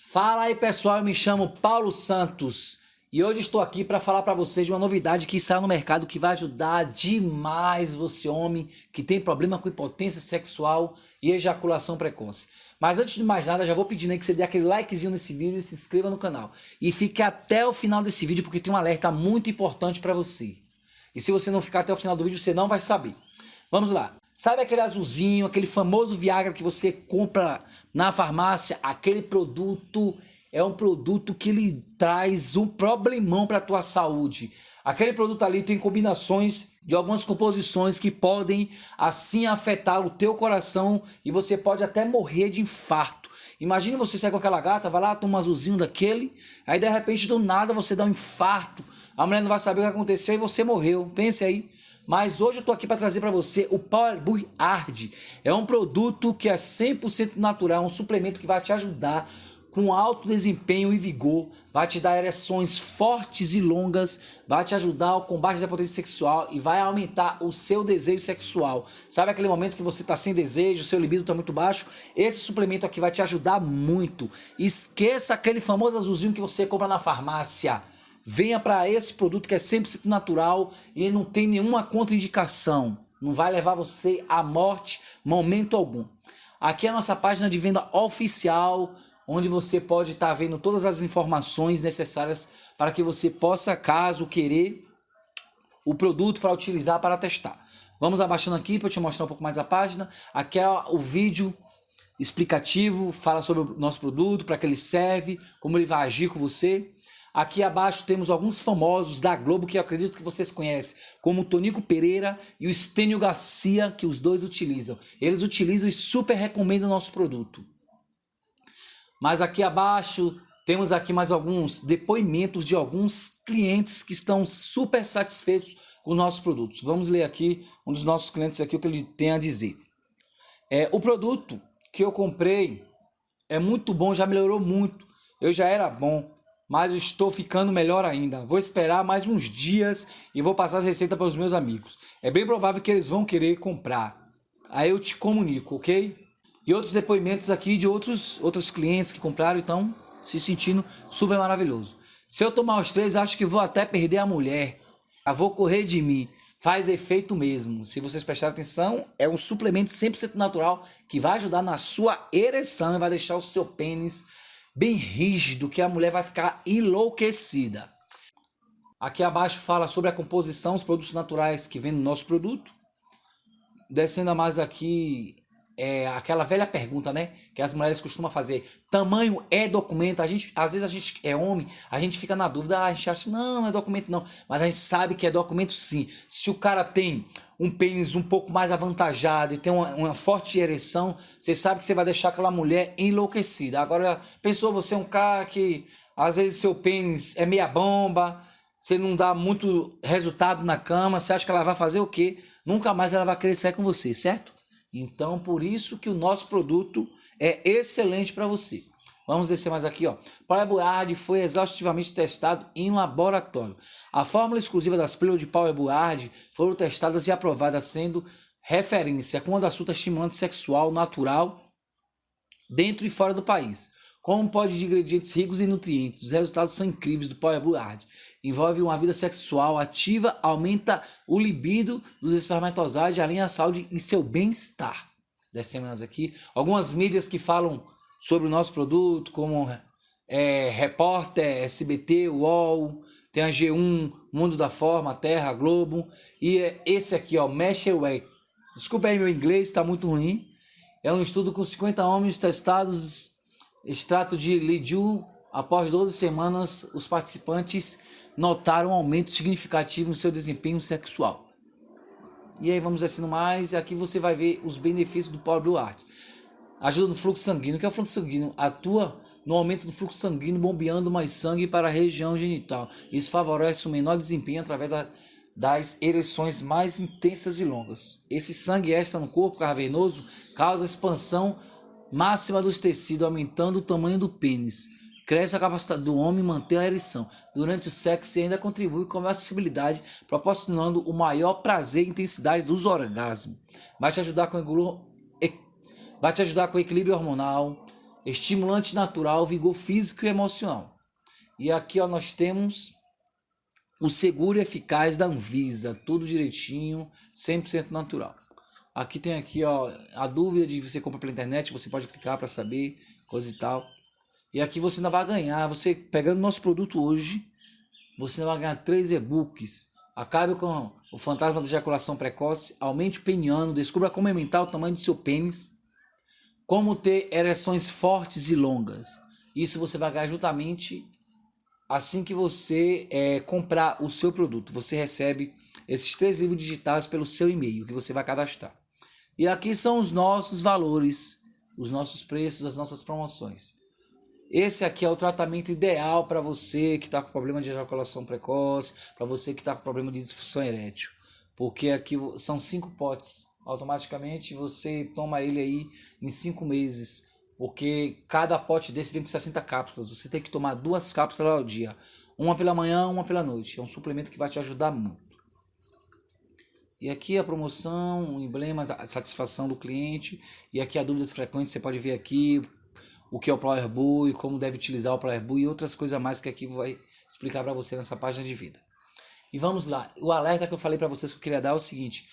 Fala aí pessoal, eu me chamo Paulo Santos e hoje estou aqui para falar para vocês de uma novidade que saiu no mercado que vai ajudar demais você homem que tem problema com impotência sexual e ejaculação precoce. Mas antes de mais nada, já vou pedindo aí que você dê aquele likezinho nesse vídeo e se inscreva no canal. E fique até o final desse vídeo porque tem um alerta muito importante para você. E se você não ficar até o final do vídeo, você não vai saber. Vamos lá. Sabe aquele azulzinho, aquele famoso Viagra que você compra na farmácia? Aquele produto é um produto que lhe traz um problemão para a tua saúde. Aquele produto ali tem combinações de algumas composições que podem assim afetar o teu coração e você pode até morrer de infarto. Imagine você sair com aquela gata, vai lá, toma um azulzinho daquele, aí de repente do nada você dá um infarto, a mulher não vai saber o que aconteceu e você morreu. Pense aí. Mas hoje eu tô aqui para trazer para você o Power Burn Hard. É um produto que é 100% natural, um suplemento que vai te ajudar com alto desempenho e vigor, vai te dar ereções fortes e longas, vai te ajudar ao combate da potência sexual e vai aumentar o seu desejo sexual. Sabe aquele momento que você está sem desejo, seu libido está muito baixo? Esse suplemento aqui vai te ajudar muito. Esqueça aquele famoso azulzinho que você compra na farmácia. Venha para esse produto que é 100% natural e não tem nenhuma contraindicação. Não vai levar você à morte momento algum. Aqui é a nossa página de venda oficial, onde você pode estar tá vendo todas as informações necessárias para que você possa, caso querer, o produto para utilizar, para testar. Vamos abaixando aqui para te mostrar um pouco mais a página. Aqui é o vídeo explicativo, fala sobre o nosso produto, para que ele serve, como ele vai agir com você. Aqui abaixo temos alguns famosos da Globo que eu acredito que vocês conhecem, como o Tonico Pereira e o Estênio Garcia, que os dois utilizam. Eles utilizam e super recomendam o nosso produto. Mas aqui abaixo temos aqui mais alguns depoimentos de alguns clientes que estão super satisfeitos com os nossos produtos. Vamos ler aqui um dos nossos clientes aqui o que ele tem a dizer. É, o produto que eu comprei é muito bom, já melhorou muito. Eu já era bom, mas estou ficando melhor ainda. Vou esperar mais uns dias e vou passar as receitas para os meus amigos. É bem provável que eles vão querer comprar. Aí eu te comunico, ok? E outros depoimentos aqui de outros, outros clientes que compraram, então se sentindo super maravilhoso. Se eu tomar os três, acho que vou até perder a mulher. Eu vou correr de mim. Faz efeito mesmo. Se vocês prestarem atenção, é um suplemento 100% natural que vai ajudar na sua ereção e vai deixar o seu pênis bem rígido que a mulher vai ficar enlouquecida. Aqui abaixo fala sobre a composição, os produtos naturais que vem no nosso produto. Descendo mais aqui, é aquela velha pergunta, né? Que as mulheres costumam fazer. Tamanho é documento? A gente, às vezes a gente é homem, a gente fica na dúvida, ah, a gente acha, não, não é documento não. Mas a gente sabe que é documento sim. Se o cara tem um pênis um pouco mais avantajado e tem uma, uma, forte ereção, você sabe que você vai deixar aquela mulher enlouquecida. Agora, pensou você é um cara que às vezes seu pênis é meia bomba, você não dá muito resultado na cama, você acha que ela vai fazer o quê? Nunca mais ela vai sair com você, certo? Então, por isso que o nosso produto é excelente para você. Vamos descer mais aqui, ó. Power foi exaustivamente testado em laboratório. A fórmula exclusiva das pílulas de Power foram testadas e aprovadas sendo referência quando assunto estimulante sexual natural dentro e fora do país. Como pode de ingredientes ricos em nutrientes, os resultados são incríveis do Power Envolve uma vida sexual ativa, aumenta o libido dos espermatozoides, alinha a saúde e seu bem-estar. Descemos aqui. Algumas mídias que falam sobre o nosso produto, como é, Repórter, SBT, UOL, tem a G1, Mundo da Forma, Terra, Globo, e é esse aqui, ó, Meshaway. Desculpa aí meu inglês, está muito ruim. É um estudo com 50 homens testados, extrato de Lidiu. Após 12 semanas, os participantes notaram um aumento significativo no seu desempenho sexual. E aí vamos descendo mais, e aqui você vai ver os benefícios do Power Blue Art. Ajuda no fluxo sanguíneo. O que é o fluxo sanguíneo? Atua no aumento do fluxo sanguíneo, bombeando mais sangue para a região genital. Isso favorece o menor desempenho através da, das ereções mais intensas e longas. Esse sangue extra no corpo cavernoso causa expansão máxima dos tecidos, aumentando o tamanho do pênis. Cresce a capacidade do homem manter a ereção durante o sexo e ainda contribui com a acessibilidade, proporcionando o maior prazer e intensidade dos orgasmos. Vai te ajudar com vai te ajudar com equilíbrio hormonal, estimulante natural, vigor físico e emocional. E aqui ó, nós temos o seguro eficaz da Anvisa, tudo direitinho, 100% natural. Aqui tem aqui ó, a dúvida de você comprar pela internet, você pode clicar para saber, coisa e tal. E aqui você ainda vai ganhar, você pegando nosso produto hoje, você vai ganhar três e-books. Acabe com o fantasma da ejaculação precoce, aumente o peniano, descubra como aumentar o tamanho do seu pênis, como ter ereções fortes e longas. Isso você vai ganhar justamente assim que você é, comprar o seu produto. Você recebe esses três livros digitais pelo seu e-mail que você vai cadastrar. E aqui são os nossos valores, os nossos preços, as nossas promoções. Esse aqui é o tratamento ideal para você que está com problema de ejaculação precoce, para você que está com problema de disfunção erétil. Porque aqui são cinco potes. Automaticamente você toma ele aí em cinco meses. Porque cada pote desse vem com 60 cápsulas. Você tem que tomar duas cápsulas ao dia. Uma pela manhã, uma pela noite. É um suplemento que vai te ajudar muito. E aqui a promoção, o emblema, a satisfação do cliente. E aqui a dúvidas frequentes, você pode ver aqui o que é o Power e como deve utilizar o Power e outras coisas mais que aqui vai explicar para você nessa página de vida. E vamos lá, o alerta que eu falei para vocês que eu queria dar é o seguinte,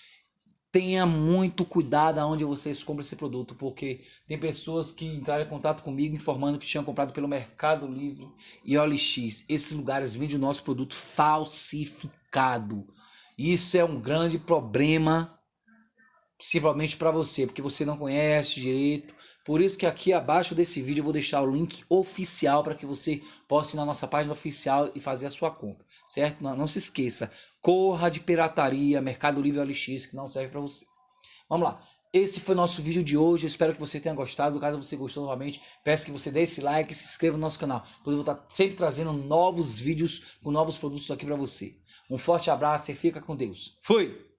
tenha muito cuidado aonde vocês compram esse produto, porque tem pessoas que entraram em contato comigo informando que tinham comprado pelo Mercado Livre e OLX. Esses lugares vendem o nosso produto falsificado. Isso é um grande problema, principalmente para você, porque você não conhece direito, por isso que aqui abaixo desse vídeo eu vou deixar o link oficial para que você possa ir na nossa página oficial e fazer a sua compra, certo? Não, não se esqueça, corra de pirataria, Mercado Livre OLX, que não serve para você. Vamos lá. Esse foi o nosso vídeo de hoje. Eu espero que você tenha gostado. Caso você gostou novamente, peço que você dê esse like e se inscreva no nosso canal. Pois eu vou estar sempre trazendo novos vídeos com novos produtos aqui para você. Um forte abraço e fica com Deus. Fui!